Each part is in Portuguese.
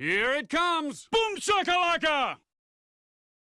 Here it comes! Boom shakalaka!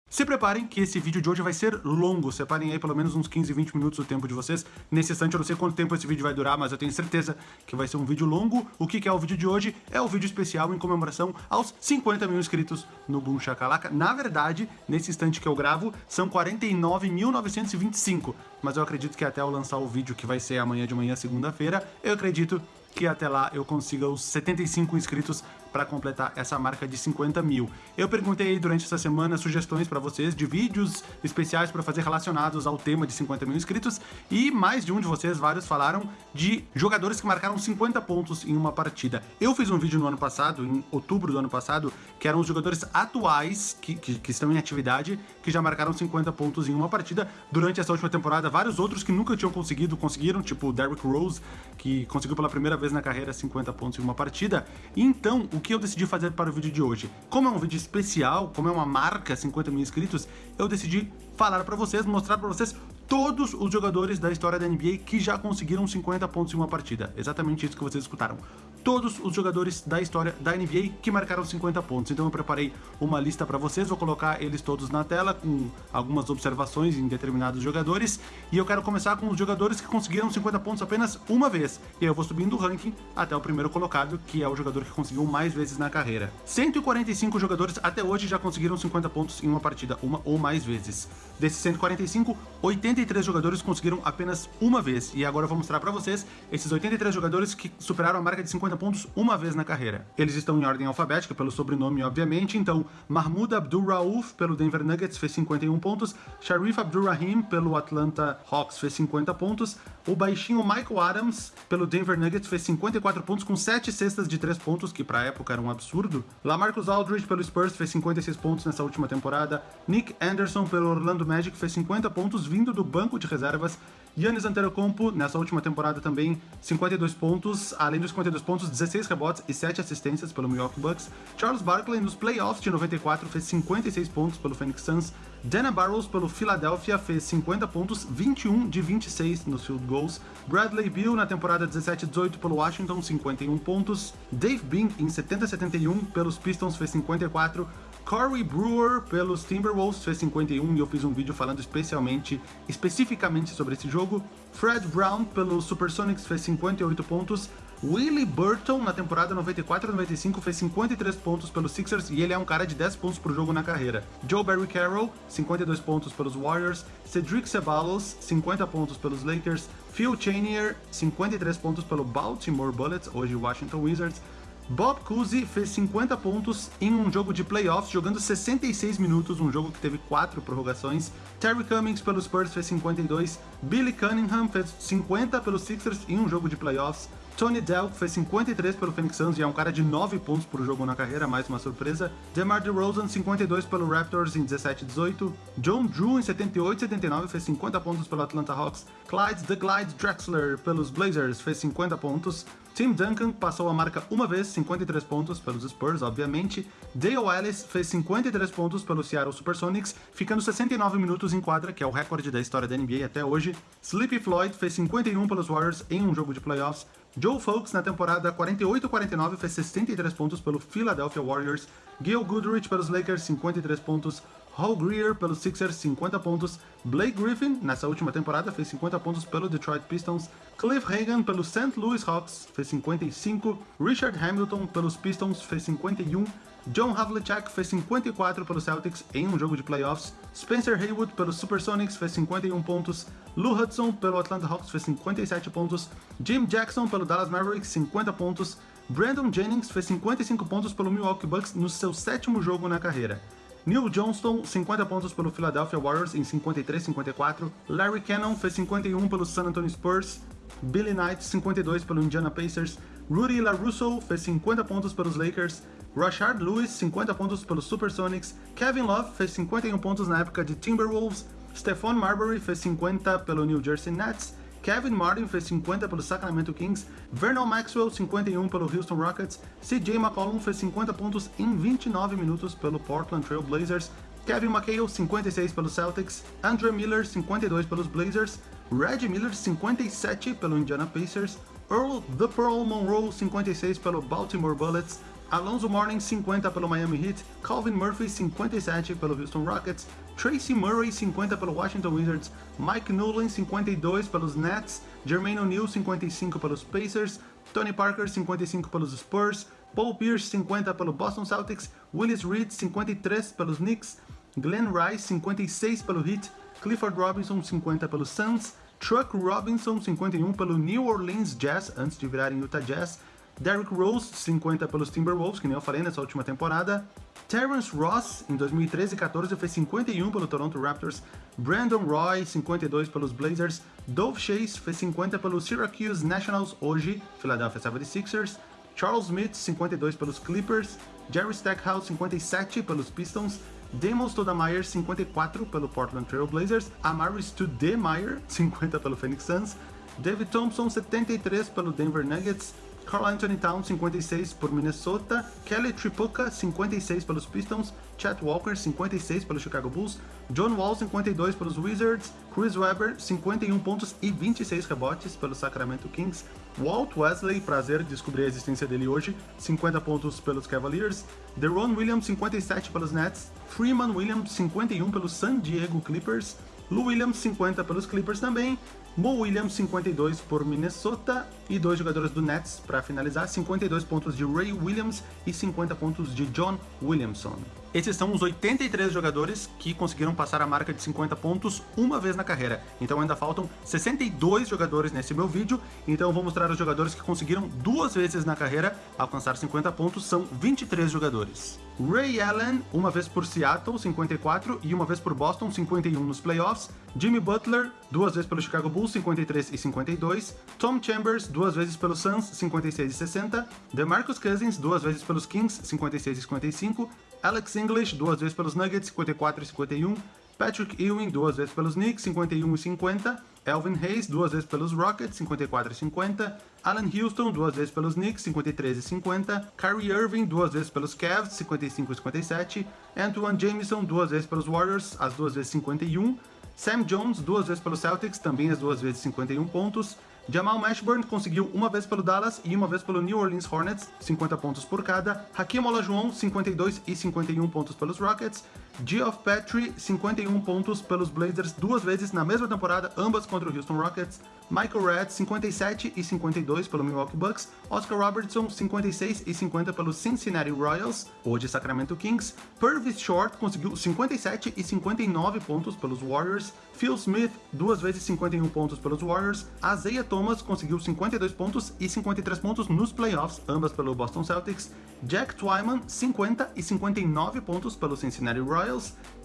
Se preparem que esse vídeo de hoje vai ser longo, separem aí pelo menos uns 15, 20 minutos do tempo de vocês. Nesse instante eu não sei quanto tempo esse vídeo vai durar, mas eu tenho certeza que vai ser um vídeo longo. O que é o vídeo de hoje? É o vídeo especial em comemoração aos 50 mil inscritos no Boom Shakalaka. Na verdade, nesse instante que eu gravo, são 49.925, mas eu acredito que até eu lançar o vídeo, que vai ser amanhã de manhã, segunda-feira, eu acredito que até lá eu consiga os 75 inscritos para completar essa marca de 50 mil. Eu perguntei durante essa semana sugestões para vocês de vídeos especiais para fazer relacionados ao tema de 50 mil inscritos e mais de um de vocês, vários, falaram de jogadores que marcaram 50 pontos em uma partida. Eu fiz um vídeo no ano passado, em outubro do ano passado, que eram os jogadores atuais que, que, que estão em atividade, que já marcaram 50 pontos em uma partida. Durante essa última temporada, vários outros que nunca tinham conseguido, conseguiram, tipo o Derrick Rose, que conseguiu pela primeira vez na carreira 50 pontos em uma partida. Então, o que eu decidi fazer para o vídeo de hoje? Como é um vídeo especial, como é uma marca 50 mil inscritos, eu decidi falar para vocês, mostrar para vocês todos os jogadores da história da NBA que já conseguiram 50 pontos em uma partida. Exatamente isso que vocês escutaram todos os jogadores da história da NBA que marcaram 50 pontos. Então eu preparei uma lista para vocês, vou colocar eles todos na tela com algumas observações em determinados jogadores. E eu quero começar com os jogadores que conseguiram 50 pontos apenas uma vez. E aí eu vou subindo o ranking até o primeiro colocado, que é o jogador que conseguiu mais vezes na carreira. 145 jogadores até hoje já conseguiram 50 pontos em uma partida, uma ou mais vezes. Desses 145, 83 jogadores conseguiram apenas uma vez. E agora eu vou mostrar para vocês esses 83 jogadores que superaram a marca de 50 50 pontos uma vez na carreira. Eles estão em ordem alfabética, pelo sobrenome, obviamente, então Mahmoud Abdul-Rauf, pelo Denver Nuggets, fez 51 pontos, Sharif Abdul-Rahim, pelo Atlanta Hawks, fez 50 pontos, o baixinho Michael Adams, pelo Denver Nuggets, fez 54 pontos com 7 cestas de 3 pontos, que pra época era um absurdo. Lamarcus Aldridge, pelo Spurs, fez 56 pontos nessa última temporada, Nick Anderson, pelo Orlando Magic, fez 50 pontos vindo do banco de reservas, Yannis Antetokounmpo, nessa última temporada também, 52 pontos, além dos 52 pontos, 16 rebotes e 7 assistências pelo Milwaukee Bucks. Charles Barkley, nos playoffs de 94, fez 56 pontos pelo Phoenix Suns. Dana Barrows, pelo Philadelphia, fez 50 pontos, 21 de 26 nos field goals. Bradley Beal, na temporada 17-18, pelo Washington, 51 pontos. Dave Bing, em 70-71, pelos Pistons, fez 54. Corey Brewer pelos Timberwolves fez 51 e eu fiz um vídeo falando especialmente, especificamente sobre esse jogo. Fred Brown pelos Supersonics fez 58 pontos. Willie Burton, na temporada 94-95, fez 53 pontos pelos Sixers e ele é um cara de 10 pontos por jogo na carreira. Joe Barry Carroll, 52 pontos pelos Warriors. Cedric Ceballos, 50 pontos pelos Lakers. Phil Chenier, 53 pontos pelo Baltimore Bullets, hoje Washington Wizards. Bob Cousy fez 50 pontos em um jogo de playoffs, jogando 66 minutos, um jogo que teve 4 prorrogações. Terry Cummings pelos Spurs fez 52, Billy Cunningham fez 50 pelos Sixers em um jogo de playoffs. Tony Delk fez 53 pelo Phoenix Suns e é um cara de 9 pontos por jogo na carreira, mais uma surpresa. DeMar DeRozan, 52 pelo Raptors em 17 18. John Drew, em 78 79, fez 50 pontos pelo Atlanta Hawks. Clyde The Glide Drexler, pelos Blazers, fez 50 pontos. Tim Duncan passou a marca uma vez, 53 pontos pelos Spurs, obviamente. Dale Ellis fez 53 pontos pelo Seattle Supersonics, ficando 69 minutos em quadra, que é o recorde da história da NBA até hoje. Sleepy Floyd fez 51 pelos Warriors em um jogo de playoffs. Joe Folks, na temporada 48-49, fez 63 pontos pelo Philadelphia Warriors. Gil Goodrich pelos Lakers, 53 pontos. Hall Greer pelos Sixers, 50 pontos. Blake Griffin, nessa última temporada, fez 50 pontos pelo Detroit Pistons. Cliff Hagan pelo St. Louis Hawks, fez 55. Richard Hamilton pelos Pistons, fez 51. John Havlicek fez 54 pelos Celtics em um jogo de playoffs. Spencer Haywood pelos Supersonics fez 51 pontos. Lou Hudson pelo Atlanta Hawks fez 57 pontos. Jim Jackson pelo Dallas Mavericks 50 pontos. Brandon Jennings fez 55 pontos pelo Milwaukee Bucks no seu sétimo jogo na carreira. Neil Johnston, 50 pontos pelo Philadelphia Warriors em 53-54. Larry Cannon fez 51 pelo San Antonio Spurs. Billy Knight, 52 pelo Indiana Pacers. Rudy LaRusso fez 50 pontos pelos Lakers. Rashard Lewis, 50 pontos pelos Supersonics. Kevin Love fez 51 pontos na época de Timberwolves. Stephon Marbury fez 50 pelo New Jersey Nets. Kevin Martin fez 50 pelo Sacramento Kings, Vernon Maxwell 51 pelo Houston Rockets, CJ McCollum fez 50 pontos em 29 minutos pelo Portland Trail Blazers, Kevin McHale 56 pelos Celtics, Andrew Miller 52 pelos Blazers, Reggie Miller 57 pelo Indiana Pacers, Earl The Pearl Monroe 56 pelo Baltimore Bullets, Alonso Mourning 50 pelo Miami Heat, Calvin Murphy 57 pelo Houston Rockets, Tracy Murray 50 pelo Washington Wizards, Mike Nolan 52 pelos Nets, Jermaine O'Neal 55 pelos Pacers, Tony Parker 55 pelos Spurs, Paul Pierce 50 pelo Boston Celtics, Willis Reed 53 pelos Knicks, Glenn Rice 56 pelo Heat, Clifford Robinson 50 pelo Suns, Chuck Robinson 51 pelo New Orleans Jazz antes de virarem Utah Jazz, Derrick Rose 50 pelos Timberwolves, que nem eu falei nessa última temporada, Terrence Ross em 2013 e 14 fez 51 pelo Toronto Raptors, Brandon Roy 52 pelos Blazers, Dove Chase fez 50 pelos Syracuse Nationals, hoje Philadelphia 76ers, Charles Smith 52 pelos Clippers, Jerry Stackhouse 57 pelos Pistons, Damon Stoudemire 54 pelo Portland Trail Blazers, Amari Stoudemire 50 pelo Phoenix Suns, David Thompson 73 pelo Denver Nuggets, Carl Anthony Towns 56 por Minnesota, Kelly Tripucka 56 pelos Pistons, Chet Walker 56 pelos Chicago Bulls, John Wall 52 pelos Wizards, Chris Webber 51 pontos e 26 rebotes pelo Sacramento Kings, Walt Wesley, prazer descobrir a existência dele hoje, 50 pontos pelos Cavaliers, Deron Williams 57 pelos Nets, Freeman Williams 51 pelos San Diego Clippers, Lou Williams 50 pelos Clippers também, Mo Williams 52 por Minnesota e dois jogadores do Nets para finalizar, 52 pontos de Ray Williams e 50 pontos de John Williamson. Esses são os 83 jogadores que conseguiram passar a marca de 50 pontos uma vez na carreira. Então ainda faltam 62 jogadores nesse meu vídeo. Então eu vou mostrar os jogadores que conseguiram duas vezes na carreira alcançar 50 pontos. São 23 jogadores. Ray Allen, uma vez por Seattle, 54, e uma vez por Boston, 51 nos playoffs. Jimmy Butler, duas vezes pelo Chicago Bulls, 53 e 52. Tom Chambers, duas vezes pelos Suns, 56 e 60. DeMarcus Cousins, duas vezes pelos Kings, 56 e 55. Alex English, duas vezes pelos Nuggets, 54 e 51. Patrick Ewing, duas vezes pelos Knicks, 51 e 50. Elvin Hayes, duas vezes pelos Rockets, 54 e 50. Allen Houston, duas vezes pelos Knicks, 53 e 50. Kyrie Irving, duas vezes pelos Cavs, 55 e 57. Antoine Jameson, duas vezes pelos Warriors, as duas vezes 51. Sam Jones, duas vezes pelos Celtics, também as duas vezes 51 pontos. Jamal Mashburn conseguiu uma vez pelo Dallas e uma vez pelo New Orleans Hornets, 50 pontos por cada. Hakim Olajuwon, 52 e 51 pontos pelos Rockets. Geoff Petrie, 51 pontos pelos Blazers duas vezes na mesma temporada, ambas contra o Houston Rockets. Michael Redd, 57 e 52 pelo Milwaukee Bucks. Oscar Robertson, 56 e 50 pelo Cincinnati Royals, hoje Sacramento Kings. Purvis Short conseguiu 57 e 59 pontos pelos Warriors. Phil Smith, duas vezes 51 pontos pelos Warriors. Isaiah Thomas conseguiu 52 pontos e 53 pontos nos playoffs, ambas pelo Boston Celtics. Jack Twyman, 50 e 59 pontos pelo Cincinnati Royals.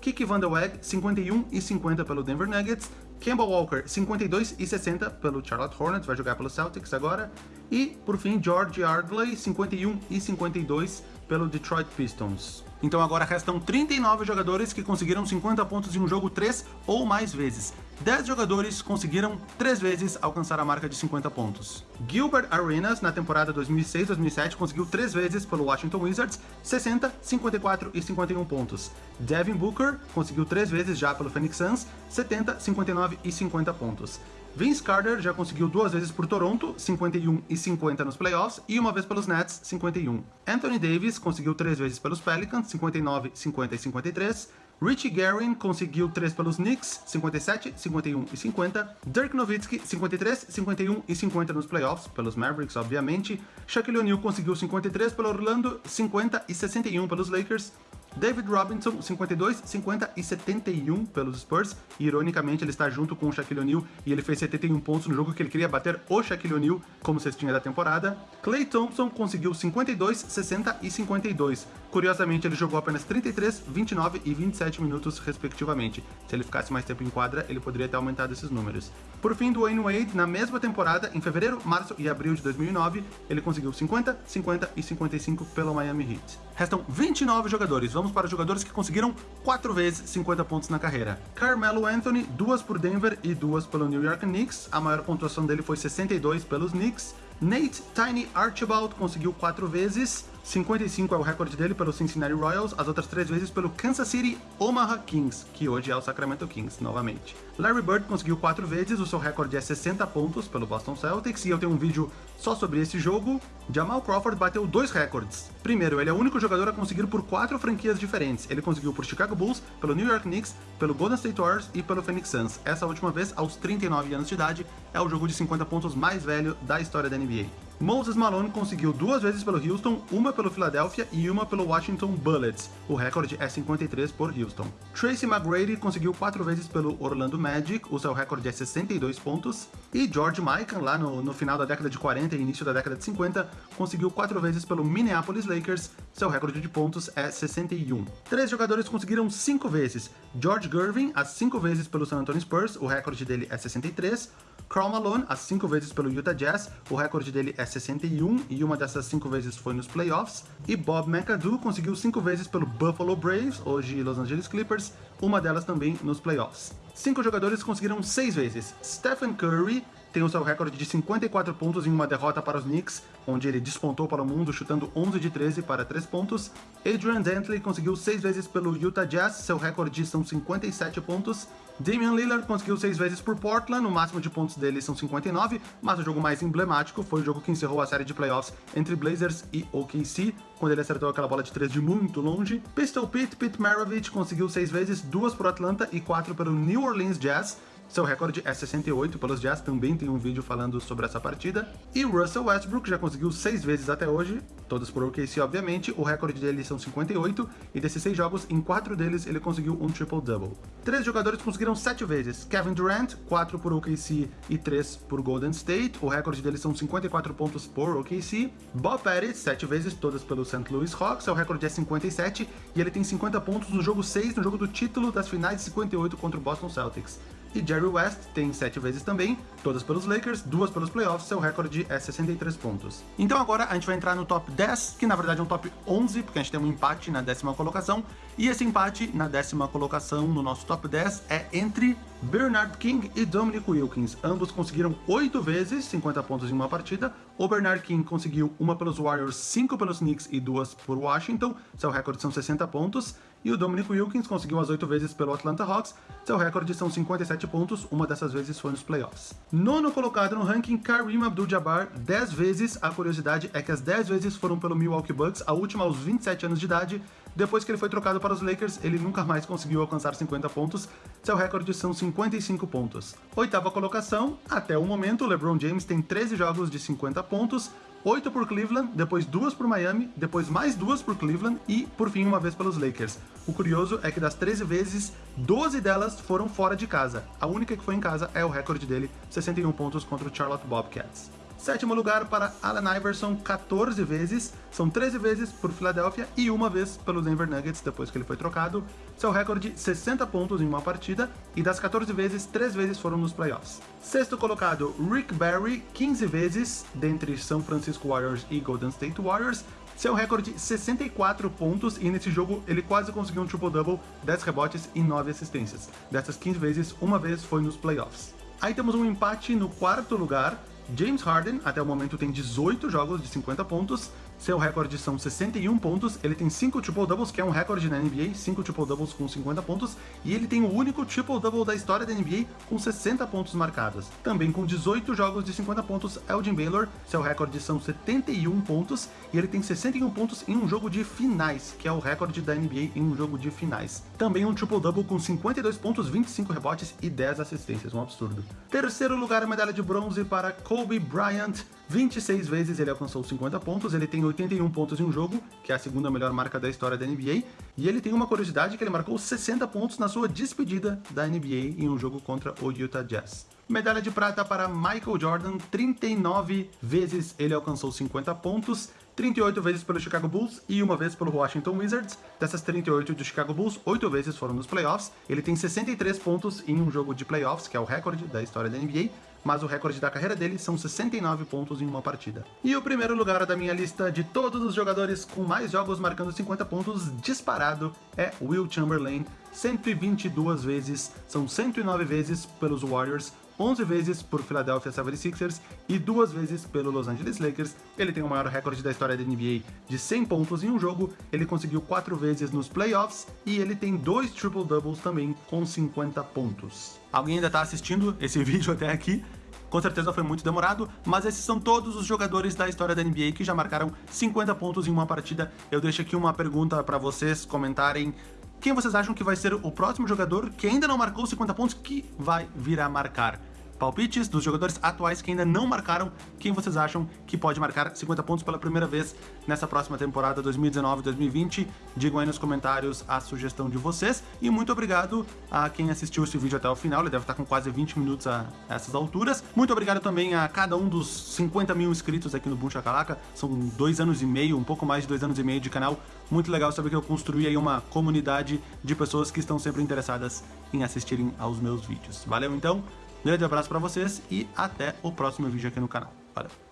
Kiki Van Der Weg, 51 e 50 pelo Denver Nuggets. Kemba Walker, 52 e 60 pelo Charlotte Hornets, vai jogar pelo Celtics agora. E, por fim, George Yardley, 51 e 52 pelo Detroit Pistons. Então agora restam 39 jogadores que conseguiram 50 pontos em um jogo 3 ou mais vezes. 10 jogadores conseguiram 3 vezes alcançar a marca de 50 pontos. Gilbert Arenas, na temporada 2006-2007, conseguiu 3 vezes pelo Washington Wizards, 60, 54 e 51 pontos. Devin Booker conseguiu 3 vezes já pelo Phoenix Suns, 70, 59 e 50 pontos. Vince Carter já conseguiu duas vezes por Toronto, 51 e 50 nos playoffs, e uma vez pelos Nets, 51. Anthony Davis conseguiu três vezes pelos Pelicans, 59, 50 e 53. Richie Guerin conseguiu 3 pelos Knicks, 57, 51 e 50. Dirk Nowitzki, 53, 51 e 50 nos playoffs, pelos Mavericks, obviamente. Shaquille O'Neal conseguiu 53 pelo Orlando, 50 e 61 pelos Lakers. David Robinson, 52, 50 e 71 pelos Spurs. E, ironicamente, ele está junto com o Shaquille O'Neal e ele fez 71 pontos no jogo que ele queria bater o Shaquille O'Neal como cestinha da temporada. Clay Thompson conseguiu 52, 60 e 52. Curiosamente, ele jogou apenas 33, 29 e 27 minutos, respectivamente. Se ele ficasse mais tempo em quadra, ele poderia ter aumentado esses números. Por fim, Dwayne Wade, na mesma temporada, em fevereiro, março e abril de 2009, ele conseguiu 50, 50 e 55 pelo Miami Heat. Restam 29 jogadores. Vamos para os jogadores que conseguiram 4 vezes 50 pontos na carreira. Carmelo Anthony, duas por Denver e duas pelo New York Knicks. A maior pontuação dele foi 62 pelos Knicks. Nate Tiny Archibald conseguiu 4 vezes. 55 é o recorde dele pelo Cincinnati Royals, as outras três vezes pelo Kansas City Omaha Kings, que hoje é o Sacramento Kings, novamente. Larry Bird conseguiu quatro vezes, o seu recorde é 60 pontos pelo Boston Celtics, e eu tenho um vídeo só sobre esse jogo. Jamal Crawford bateu dois recordes. Primeiro, ele é o único jogador a conseguir por quatro franquias diferentes. Ele conseguiu por Chicago Bulls, pelo New York Knicks, pelo Golden State Warriors e pelo Phoenix Suns. Essa última vez, aos 39 anos de idade, é o jogo de 50 pontos mais velho da história da NBA. Moses Malone conseguiu duas vezes pelo Houston, uma pelo Philadelphia e uma pelo Washington Bullets. O recorde é 53 por Houston. Tracy McGrady conseguiu quatro vezes pelo Orlando Magic, o seu recorde é 62 pontos. E George Mikan, lá no, no final da década de 40 e início da década de 50, conseguiu quatro vezes pelo Minneapolis Lakers, seu recorde de pontos é 61. Três jogadores conseguiram cinco vezes. George Gervin, as cinco vezes pelo San Antonio Spurs, o recorde dele é 63. Karl Malone, as cinco vezes pelo Utah Jazz, o recorde dele é 61 e uma dessas cinco vezes foi nos playoffs. E Bob McAdoo conseguiu cinco vezes pelo Buffalo Braves, hoje Los Angeles Clippers, uma delas também nos playoffs. Cinco jogadores conseguiram seis vezes. Stephen Curry tem o seu recorde de 54 pontos em uma derrota para os Knicks, onde ele despontou para o mundo chutando 11 de 13 para 3 pontos. Adrian Dantley conseguiu 6 vezes pelo Utah Jazz, seu recorde são 57 pontos. Damian Lillard conseguiu 6 vezes por Portland, o máximo de pontos dele são 59, mas o jogo mais emblemático foi o jogo que encerrou a série de playoffs entre Blazers e OKC, quando ele acertou aquela bola de 3 de muito longe. Pistol Pete, Pete Maravich conseguiu 6 vezes, 2 por Atlanta e 4 pelo New Orleans Jazz, seu recorde é 68 pelos Jazz, também tem um vídeo falando sobre essa partida. E Russell Westbrook já conseguiu 6 vezes até hoje, todas por OKC obviamente, o recorde dele são 58, e desses 6 jogos, em 4 deles ele conseguiu um triple-double. Três jogadores conseguiram 7 vezes, Kevin Durant, 4 por OKC e 3 por Golden State, o recorde deles são 54 pontos por OKC. Bob Pettit, 7 vezes, todas pelo St. Louis Hawks, seu recorde é 57, e ele tem 50 pontos no jogo 6, no jogo do título das finais de 58 contra o Boston Celtics. E Jerry West tem 7 vezes também, todas pelos Lakers, duas pelos playoffs, seu recorde é 63 pontos. Então agora a gente vai entrar no top 10, que na verdade é um top 11, porque a gente tem um empate na décima colocação, e esse empate na décima colocação no nosso top 10 é entre Bernard King e Dominic Wilkins. Ambos conseguiram 8 vezes 50 pontos em uma partida. O Bernard King conseguiu uma pelos Warriors, 5 pelos Knicks e duas por Washington, seu recorde são 60 pontos. E o Dominic Wilkins conseguiu as 8 vezes pelo Atlanta Hawks, seu recorde são 57 pontos, uma dessas vezes foi nos playoffs. Nono colocado no ranking, Kareem Abdul-Jabbar, 10 vezes, a curiosidade é que as 10 vezes foram pelo Milwaukee Bucks, a última aos 27 anos de idade, depois que ele foi trocado para os Lakers, ele nunca mais conseguiu alcançar 50 pontos, seu recorde são 55 pontos. Oitava colocação, até o momento, LeBron James tem 13 jogos de 50 pontos, 8 por Cleveland, depois duas por Miami, depois mais duas por Cleveland e, por fim, uma vez pelos Lakers. O curioso é que das 13 vezes, 12 delas foram fora de casa. A única que foi em casa é o recorde dele, 61 pontos contra o Charlotte Bobcats. Sétimo lugar para Allen Iverson, 14 vezes, são 13 vezes por Philadelphia e uma vez pelo Denver Nuggets depois que ele foi trocado. Seu recorde, 60 pontos em uma partida, e das 14 vezes, 3 vezes foram nos playoffs. Sexto colocado, Rick Barry, 15 vezes, dentre São Francisco Warriors e Golden State Warriors. Seu recorde, 64 pontos, e nesse jogo ele quase conseguiu um triple-double, 10 rebotes e 9 assistências. Dessas 15 vezes, uma vez foi nos playoffs. Aí temos um empate no quarto lugar, James Harden, até o momento, tem 18 jogos de 50 pontos, seu recorde são 61 pontos, ele tem 5 triple-doubles, que é um recorde na NBA, 5 triple-doubles com 50 pontos, e ele tem o único triple-double da história da NBA com 60 pontos marcados. Também com 18 jogos de 50 pontos, Elgin Baylor, seu recorde são 71 pontos, e ele tem 61 pontos em um jogo de finais, que é o recorde da NBA em um jogo de finais. Também um triple-double com 52 pontos, 25 rebotes e 10 assistências, um absurdo. Terceiro lugar, medalha de bronze para Kobe Bryant, 26 vezes ele alcançou 50 pontos, ele tem 81 pontos em um jogo, que é a segunda melhor marca da história da NBA, e ele tem uma curiosidade que ele marcou 60 pontos na sua despedida da NBA em um jogo contra o Utah Jazz. Medalha de prata para Michael Jordan, 39 vezes ele alcançou 50 pontos, 38 vezes pelo Chicago Bulls e uma vez pelo Washington Wizards. Dessas 38 do Chicago Bulls, 8 vezes foram nos playoffs. Ele tem 63 pontos em um jogo de playoffs, que é o recorde da história da NBA, mas o recorde da carreira dele são 69 pontos em uma partida. E o primeiro lugar da minha lista de todos os jogadores com mais jogos marcando 50 pontos disparado é Will Chamberlain, 122 vezes, são 109 vezes pelos Warriors, 11 vezes por Philadelphia 76ers e duas vezes pelo Los Angeles Lakers. Ele tem o maior recorde da história da NBA de 100 pontos em um jogo, ele conseguiu quatro vezes nos playoffs e ele tem dois triple-doubles também com 50 pontos. Alguém ainda está assistindo esse vídeo até aqui? Com certeza foi muito demorado, mas esses são todos os jogadores da história da NBA que já marcaram 50 pontos em uma partida. Eu deixo aqui uma pergunta para vocês comentarem quem vocês acham que vai ser o próximo jogador que ainda não marcou 50 pontos que vai vir a marcar palpites dos jogadores atuais que ainda não marcaram, quem vocês acham que pode marcar 50 pontos pela primeira vez nessa próxima temporada 2019-2020. Digam aí nos comentários a sugestão de vocês. E muito obrigado a quem assistiu esse vídeo até o final, ele deve estar com quase 20 minutos a essas alturas. Muito obrigado também a cada um dos 50 mil inscritos aqui no Boom Chacalaca. São dois anos e meio, um pouco mais de dois anos e meio de canal. Muito legal saber que eu construí aí uma comunidade de pessoas que estão sempre interessadas em assistirem aos meus vídeos. Valeu então, grande abraço para vocês e até o próximo vídeo aqui no canal. Valeu!